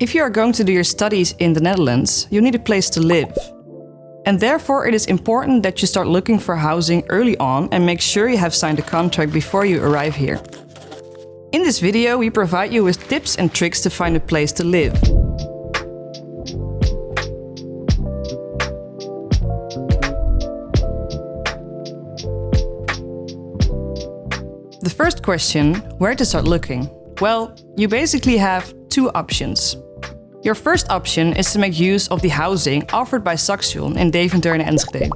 If you are going to do your studies in the Netherlands, you need a place to live. And therefore it is important that you start looking for housing early on and make sure you have signed a contract before you arrive here. In this video we provide you with tips and tricks to find a place to live. The first question, where to start looking? Well, you basically have two options. Your first option is to make use of the housing offered by Saxion in Deventer and Enschede.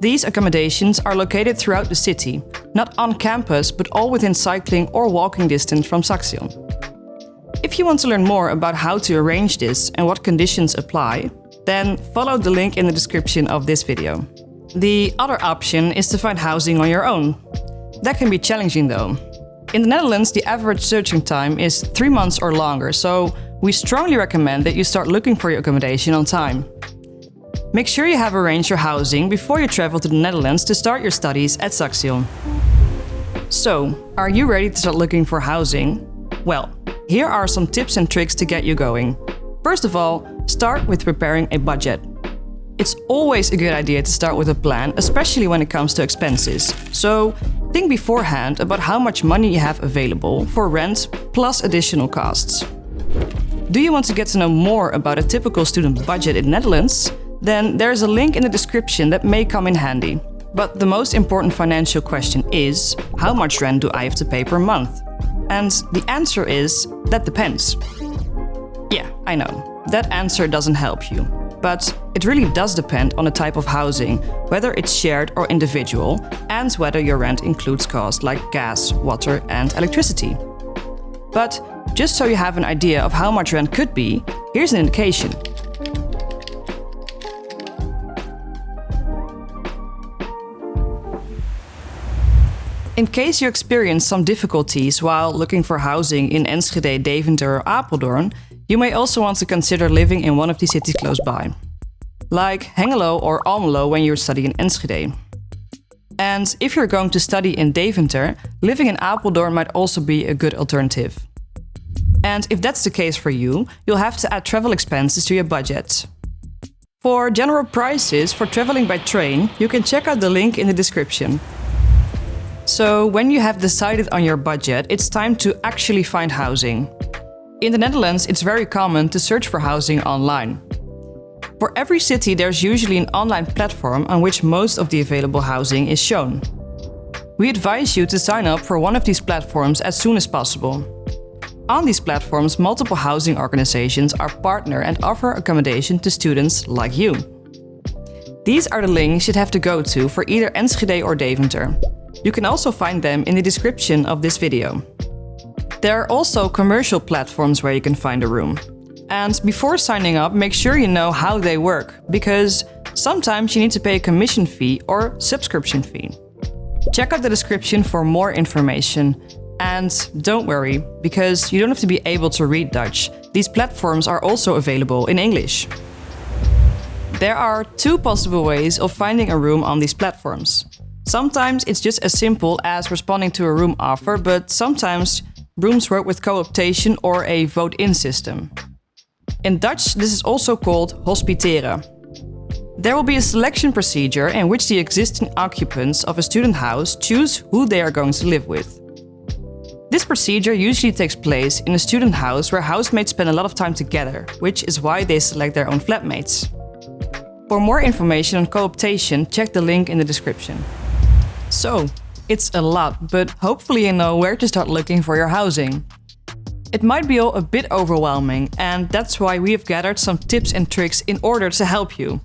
These accommodations are located throughout the city, not on campus, but all within cycling or walking distance from Saxion. If you want to learn more about how to arrange this and what conditions apply, then follow the link in the description of this video. The other option is to find housing on your own. That can be challenging though. In the Netherlands, the average searching time is three months or longer, so we strongly recommend that you start looking for your accommodation on time. Make sure you have arranged your housing before you travel to the Netherlands to start your studies at Saxion. So, are you ready to start looking for housing? Well, here are some tips and tricks to get you going. First of all, start with preparing a budget. It's always a good idea to start with a plan, especially when it comes to expenses. So, think beforehand about how much money you have available for rent plus additional costs. Do you want to get to know more about a typical student budget in Netherlands? Then there's a link in the description that may come in handy. But the most important financial question is, how much rent do I have to pay per month? And the answer is, that depends. Yeah, I know, that answer doesn't help you. But it really does depend on the type of housing, whether it's shared or individual, and whether your rent includes costs like gas, water and electricity. But just so you have an idea of how much rent could be, here's an indication. In case you experience some difficulties while looking for housing in Enschede, Deventer or Apeldoorn, you may also want to consider living in one of the cities close by, like Hengelo or Almelo when you're studying in Enschede. And if you're going to study in Deventer, living in Apeldoorn might also be a good alternative. And if that's the case for you, you'll have to add travel expenses to your budget. For general prices for traveling by train, you can check out the link in the description. So when you have decided on your budget, it's time to actually find housing. In the Netherlands, it's very common to search for housing online. For every city, there's usually an online platform on which most of the available housing is shown. We advise you to sign up for one of these platforms as soon as possible. On these platforms, multiple housing organizations are partner and offer accommodation to students like you. These are the links you'd have to go to for either Enschede or Deventer. You can also find them in the description of this video. There are also commercial platforms where you can find a room. And before signing up, make sure you know how they work, because sometimes you need to pay a commission fee or subscription fee. Check out the description for more information and don't worry, because you don't have to be able to read Dutch. These platforms are also available in English. There are two possible ways of finding a room on these platforms. Sometimes it's just as simple as responding to a room offer, but sometimes rooms work with co-optation or a vote-in system. In Dutch, this is also called hospiteren. There will be a selection procedure in which the existing occupants of a student house choose who they are going to live with. This procedure usually takes place in a student house where housemates spend a lot of time together, which is why they select their own flatmates. For more information on cooptation, check the link in the description. So, it's a lot, but hopefully you know where to start looking for your housing. It might be all a bit overwhelming, and that's why we have gathered some tips and tricks in order to help you.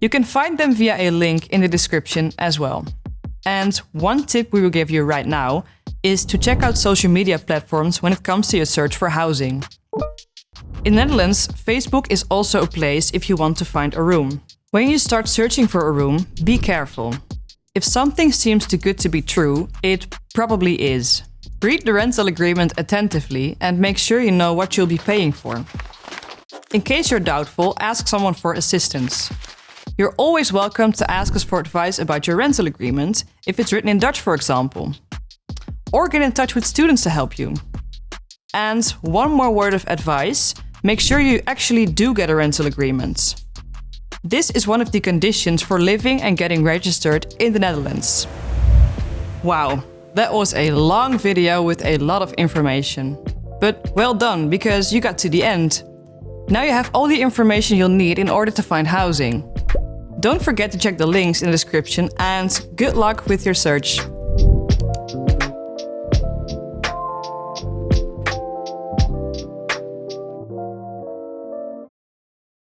You can find them via a link in the description as well. And one tip we will give you right now is to check out social media platforms when it comes to your search for housing. In Netherlands, Facebook is also a place if you want to find a room. When you start searching for a room, be careful. If something seems too good to be true, it probably is. Read the rental agreement attentively and make sure you know what you'll be paying for. In case you're doubtful, ask someone for assistance. You're always welcome to ask us for advice about your rental agreement, if it's written in Dutch for example or get in touch with students to help you. And one more word of advice, make sure you actually do get a rental agreement. This is one of the conditions for living and getting registered in the Netherlands. Wow, that was a long video with a lot of information. But well done, because you got to the end. Now you have all the information you'll need in order to find housing. Don't forget to check the links in the description and good luck with your search.